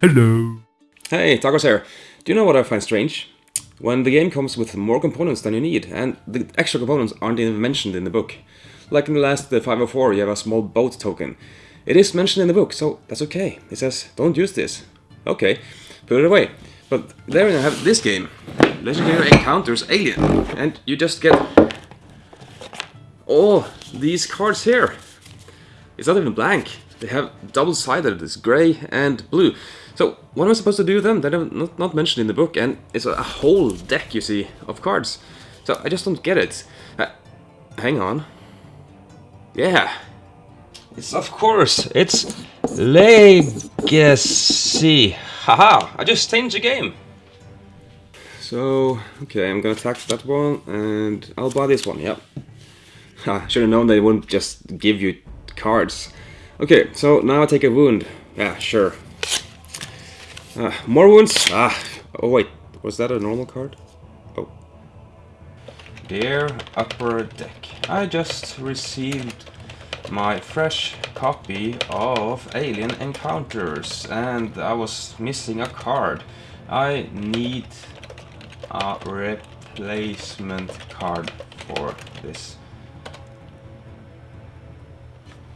Hello. Hey, Tacos here. Do you know what I find strange? When the game comes with more components than you need, and the extra components aren't even mentioned in the book. Like in the last uh, 504, you have a small boat token. It is mentioned in the book, so that's okay. It says, don't use this. Okay, put it away. But there you have this game. Legendary Encounters Alien. And you just get all these cards here. It's not even blank. They have double-sided, it's gray and blue. So what am I supposed to do with them? They're not, not mentioned in the book, and it's a whole deck, you see, of cards. So I just don't get it. Uh, hang on. Yeah. It's of course, it's Legacy. Haha, I just changed the game. So, okay, I'm gonna attack that one, and I'll buy this one, yep. I should have known they wouldn't just give you cards. Okay, so now I take a wound. Yeah, sure. Uh, more wounds? Ah, oh wait, was that a normal card? Oh. Dear Upper Deck, I just received my fresh copy of Alien Encounters and I was missing a card. I need a replacement card for this.